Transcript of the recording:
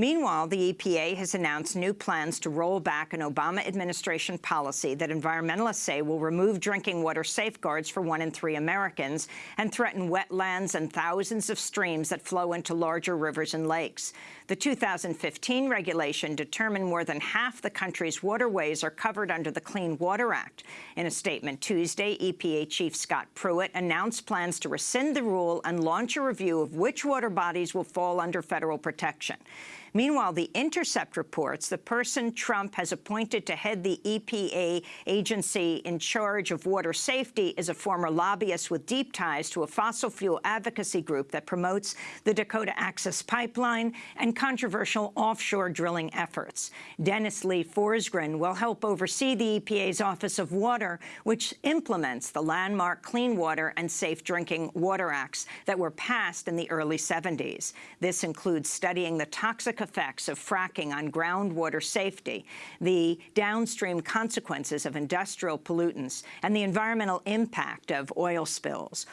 Meanwhile, the EPA has announced new plans to roll back an Obama administration policy that environmentalists say will remove drinking water safeguards for one in three Americans and threaten wetlands and thousands of streams that flow into larger rivers and lakes. The 2015 regulation determined more than half the country's waterways are covered under the Clean Water Act. In a statement Tuesday, EPA Chief Scott Pruitt announced plans to rescind the rule and launch a review of which water bodies will fall under federal protection. Meanwhile, The Intercept reports the person Trump has appointed to head the EPA agency in charge of water safety is a former lobbyist with deep ties to a fossil fuel advocacy group that promotes the Dakota Access Pipeline and controversial offshore drilling efforts. Dennis Lee Forsgren will help oversee the EPA's Office of Water, which implements the landmark Clean Water and Safe Drinking Water Acts that were passed in the early 70s. This includes studying the toxic effects of fracking on groundwater safety, the downstream consequences of industrial pollutants, and the environmental impact of oil spills.